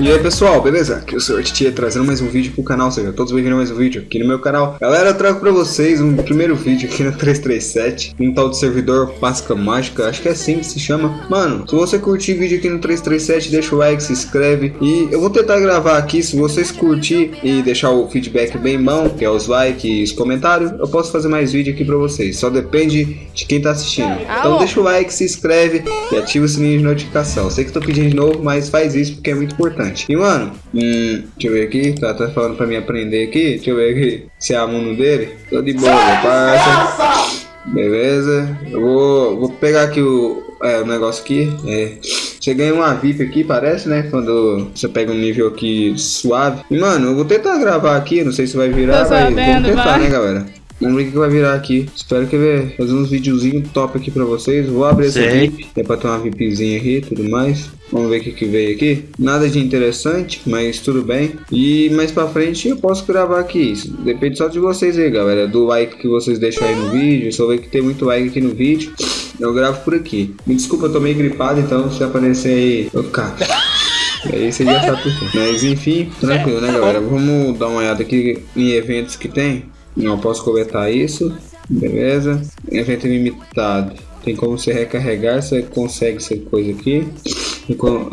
E aí pessoal, beleza? Aqui é o Sr. Titia trazendo mais um vídeo pro canal, seja todos bem-vindos a mais um vídeo aqui no meu canal. Galera, eu trago pra vocês um primeiro vídeo aqui no 337, um tal de servidor Páscoa Mágica, acho que é assim que se chama. Mano, se você curtir vídeo aqui no 337, deixa o like, se inscreve e eu vou tentar gravar aqui, se vocês curtir e deixar o feedback bem bom, que é os likes e os comentários, eu posso fazer mais vídeo aqui pra vocês, só depende de quem tá assistindo. Então deixa o like, se inscreve e ativa o sininho de notificação. Eu sei que tô pedindo de novo, mas faz isso porque é muito importante. E mano, hum, deixa eu ver aqui, tá, falando pra mim aprender aqui, deixa eu ver aqui se é aluno dele. Tô de boa, parça. Beleza, eu vou, vou pegar aqui o, é, o negócio aqui. É. Você ganha uma VIP aqui, parece, né? Quando você pega um nível aqui suave. E, mano, eu vou tentar gravar aqui, não sei se vai virar, mas vamos tentar, vai. né, galera? Vamos ver o que vai virar aqui. Espero que ver fazer uns videozinhos top aqui pra vocês. Vou abrir essa VIP. É pra ter uma VIPzinha aqui e tudo mais. Vamos ver o que, que veio aqui. Nada de interessante, mas tudo bem. E mais pra frente eu posso gravar aqui. Isso depende só de vocês aí, galera. Do like que vocês deixam aí no vídeo. Só ver que tem muito like aqui no vídeo. Eu gravo por aqui. Me desculpa, eu tô meio gripado, então se aparecer aí, eu ficar. Aí você já sabe por quê. Mas enfim, tranquilo, né, galera? Vamos dar uma olhada aqui em eventos que tem. Não posso coletar isso. Beleza. Evento limitado. Tem como você recarregar, você consegue essa coisa aqui.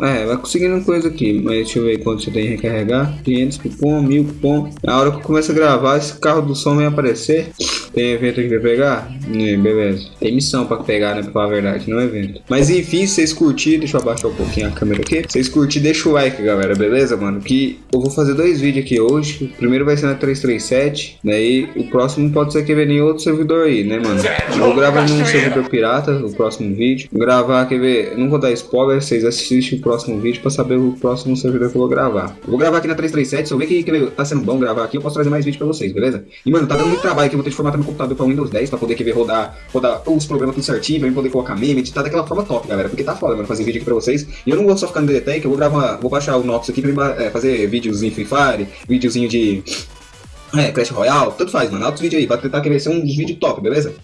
É, vai conseguindo coisa aqui, mas deixa eu ver quanto você tem que recarregar. 500 cupom, 1000 cupom. Na hora que eu começo a gravar, esse carro do som vai aparecer. Tem evento aqui pra pegar? É, beleza. Tem missão pra pegar, né? Pra falar a verdade, não é evento. Mas enfim, se vocês curtirem, deixa eu abaixar um pouquinho a câmera aqui. Se vocês curtirem, deixa o like, galera, beleza, mano? Que eu vou fazer dois vídeos aqui hoje. O primeiro vai ser na 337, daí o próximo pode ser que venha em outro servidor aí, né, mano? Eu vou gravar num servidor pirata, o próximo vídeo. Vou gravar, quer ver? Não vou dar spoiler, vocês assistem o próximo vídeo pra saber o próximo servidor que eu vou gravar. Eu vou gravar aqui na 337, se eu ver que, que tá sendo bom gravar aqui, eu posso trazer mais vídeo pra vocês, beleza? E, mano, tá dando muito trabalho aqui, eu vou ter que formatar computador para Windows 10 para poder querer rodar, rodar os programas tudo certinho, para poder colocar meme, editar daquela forma top, galera. Porque tá foda, mano, fazer vídeo aqui pra vocês. E eu não vou só ficar no DDTech, eu vou gravar, vou baixar o Nox aqui pra é, fazer em Free Fire, videozinho de é, Clash Royale, tanto faz, mano. Altos vídeos aí, pra tentar querer ser um dos vídeos top, beleza?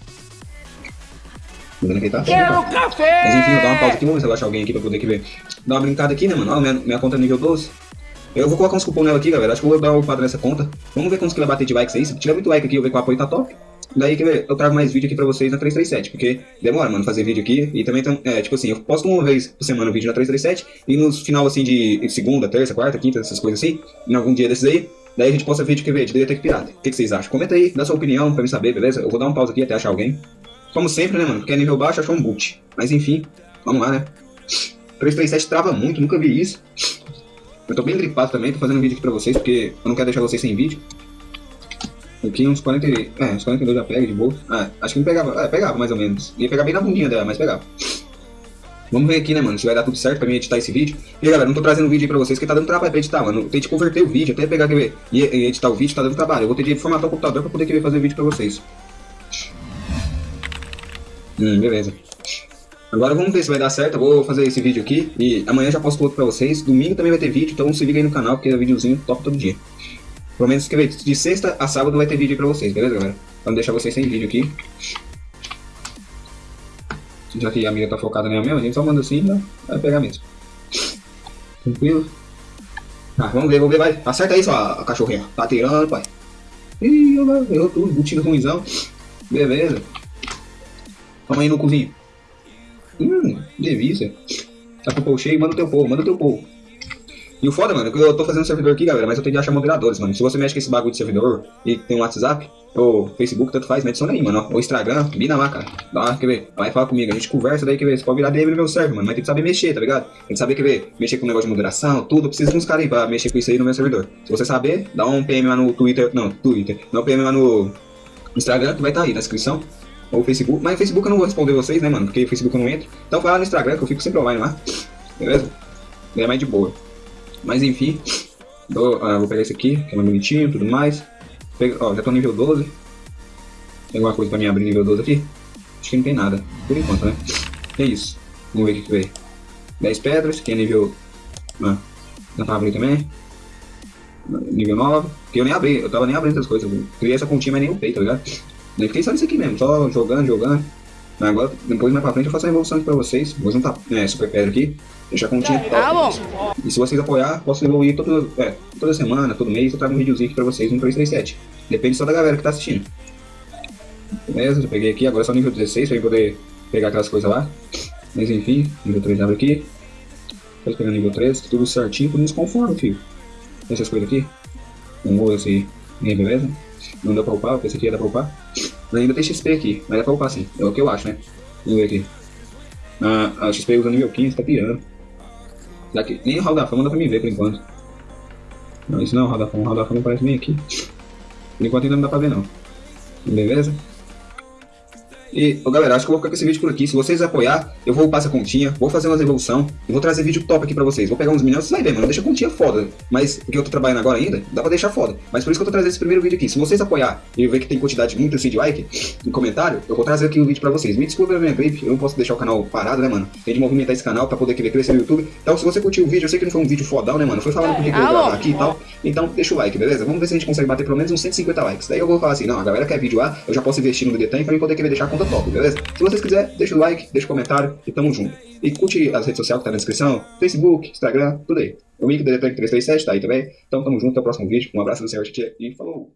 Que tá Quero café! Mas enfim, vou dar uma pausa aqui, vamos ver se eu achar alguém aqui pra poder ver. Dar uma brincada aqui, né, mano? Ó, minha, minha conta é nível 12. Eu vou colocar uns cupom nela aqui, galera. Acho que eu vou dar o padrão nessa conta. Vamos ver quantos que vai bater de likes aí. Se tiver muito like aqui, eu ver que o apoio tá top. Daí que eu trago mais vídeo aqui pra vocês na 337, porque demora, mano, fazer vídeo aqui. E também, é, tipo assim, eu posto uma vez por semana vídeo na 337, e no final, assim, de segunda, terça, quarta, quinta, essas coisas assim, em algum dia desses aí, daí a gente posta vídeo que vê, de DTEC Pirata. O que, que, vocês acham? Comenta aí, dá sua opinião pra me saber, beleza? Eu vou dar uma pausa aqui até achar alguém. Como sempre, né, mano, porque é nível baixo, achou um boot. Mas enfim, vamos lá, né? 337 trava muito, nunca vi isso. Eu tô bem gripado também, tô fazendo um vídeo aqui pra vocês, porque eu não quero deixar vocês sem vídeo. Aqui uns 40, é, uns 42 já pega de bolsa. Ah, acho que não pegava, é, pegava mais ou menos. Ia pegar bem na bundinha dela, mas pegava. Vamos ver aqui, né, mano, se vai dar tudo certo pra mim editar esse vídeo. E galera, não tô trazendo vídeo aí pra vocês que tá dando trabalho pra editar, mano. Tem que converter o vídeo, até pegar, e editar o vídeo tá dando trabalho. Eu vou ter que formatar o computador pra poder querer fazer vídeo pra vocês. Hum, beleza. Agora vamos ver se vai dar certo, eu vou fazer esse vídeo aqui e amanhã já posto outro pra vocês. Domingo também vai ter vídeo, então se liga aí no canal porque é videozinho top todo dia. Pelo menos que de sexta a sábado vai ter vídeo pra vocês, beleza galera? Não deixar vocês sem vídeo aqui. Já que a amiga tá focada nela mesmo, a gente só manda assim, vai pegar mesmo. Tranquilo? Ah, vamos ver, vamos ver, vai. Acerta aí sua cachorrinha. Tá tirando, pai. Ih, errou tudo, butido ruimzão. Beleza. Toma aí no cozinho. Hum, delícia. Tá com o povo cheio, manda o teu povo, manda o teu povo. E o foda, mano, é que eu tô fazendo servidor aqui, galera, mas eu tenho que achar moderadores, mano. Se você mexe com esse bagulho de servidor e tem um WhatsApp, ou Facebook, tanto faz, me adiciona aí, mano. Ou Instagram, bina lá, cara. Dá uma, quer ver? Vai falar comigo, a gente conversa daí, quer ver? Você pode virar DM no meu server, mano. Mas tem que saber mexer, tá ligado? Tem que saber, quer ver? Mexer com o negócio de moderação, tudo. Eu preciso de uns caras aí pra mexer com isso aí no meu servidor. Se você saber, dá um PM lá no Twitter. Não, Twitter. Dá um PM lá no Instagram, que vai estar tá aí na descrição ou Facebook. Mas Facebook eu não vou responder vocês, né, mano? Porque Facebook eu não entro. Então vai lá no Instagram que eu fico sempre online lá. Beleza? É mais de boa. Mas enfim. Ah, vou pegar esse aqui, que é mais bonitinho tudo mais. Ó, já tô nível 12. Tem alguma coisa pra mim abrir nível 12 aqui? Acho que não tem nada, por enquanto, né? É isso. Vamos ver o que, que veio. 10 pedras, que é nível. Ah, abrindo também. Nível 9. Que eu nem abri, eu tava nem abrindo essas coisas. Eu criei essa continha, mas nem upei, tá ligado? Nem fiquei só nisso aqui mesmo, só jogando, jogando. Agora, depois mais pra frente eu faço a evolução aqui pra vocês. Vou juntar é, super pedra aqui, deixar a continha top. Ah, bom. E se vocês apoiar, posso evoluir toda, é, toda semana, todo mês, eu trago um videozinho aqui pra vocês no 337. Depende só da galera que tá assistindo. Beleza, eu peguei aqui, agora é só nível 16 pra eu poder pegar aquelas coisas lá. Mas enfim, nível 3 abre aqui. Depois pegando nível 3, tudo certinho, tudo nos conforme, filho. Essas coisas aqui. Não vou esse. beleza? Não deu pra upar, esse aqui ia dar pra upar. Ainda tem XP aqui, mas dá pra upar sim. É o que eu acho, né? Vamos ver aqui. Ah, a XP usa nível 15, tá pirando. Daqui, nem o Hall da Fama dá pra me ver por enquanto. Não, isso não é o Hall da Fama, o Hall da Fama aparece bem aqui. Por enquanto ainda não dá pra ver não. Beleza? E, galera, acho que eu vou ficar com esse vídeo por aqui. Se vocês apoiar, eu vou upar essa continha, vou fazer umas evolução e vou trazer vídeo top aqui pra vocês. Vou pegar uns milhões, você vai ver, mano, deixa a continha foda. Mas, porque eu tô trabalhando agora ainda, dá pra deixar foda. Mas por isso que eu tô trazendo esse primeiro vídeo aqui. Se vocês apoiar e ver que tem quantidade muito assim de like, em comentário, eu vou trazer aqui o vídeo pra vocês. Me desculpa minha gripe, eu não posso deixar o canal parado, né, mano? Tem de movimentar esse canal pra poder querer crescer no YouTube. Então, se você curtiu o vídeo, eu sei que não foi um vídeo fodão, né, mano? Foi falando por que eu gravar aqui e tal. Então, deixa o like, beleza? Vamos ver se a gente consegue bater pelo menos uns 150 likes. Daí eu vou falar assim, não, a galera quer vídeo lá, eu já posso investir no DDTAN pra mim poder querer deixar a conta top, beleza? Se vocês quiserem, deixa o like, deixa o comentário e tamo junto. E curte as redes sociais que tá na descrição, Facebook, Instagram, tudo aí. O link do Detec 337 tá aí também. Então tamo junto, até o próximo vídeo. Um abraço do Senhor Tietê e falou!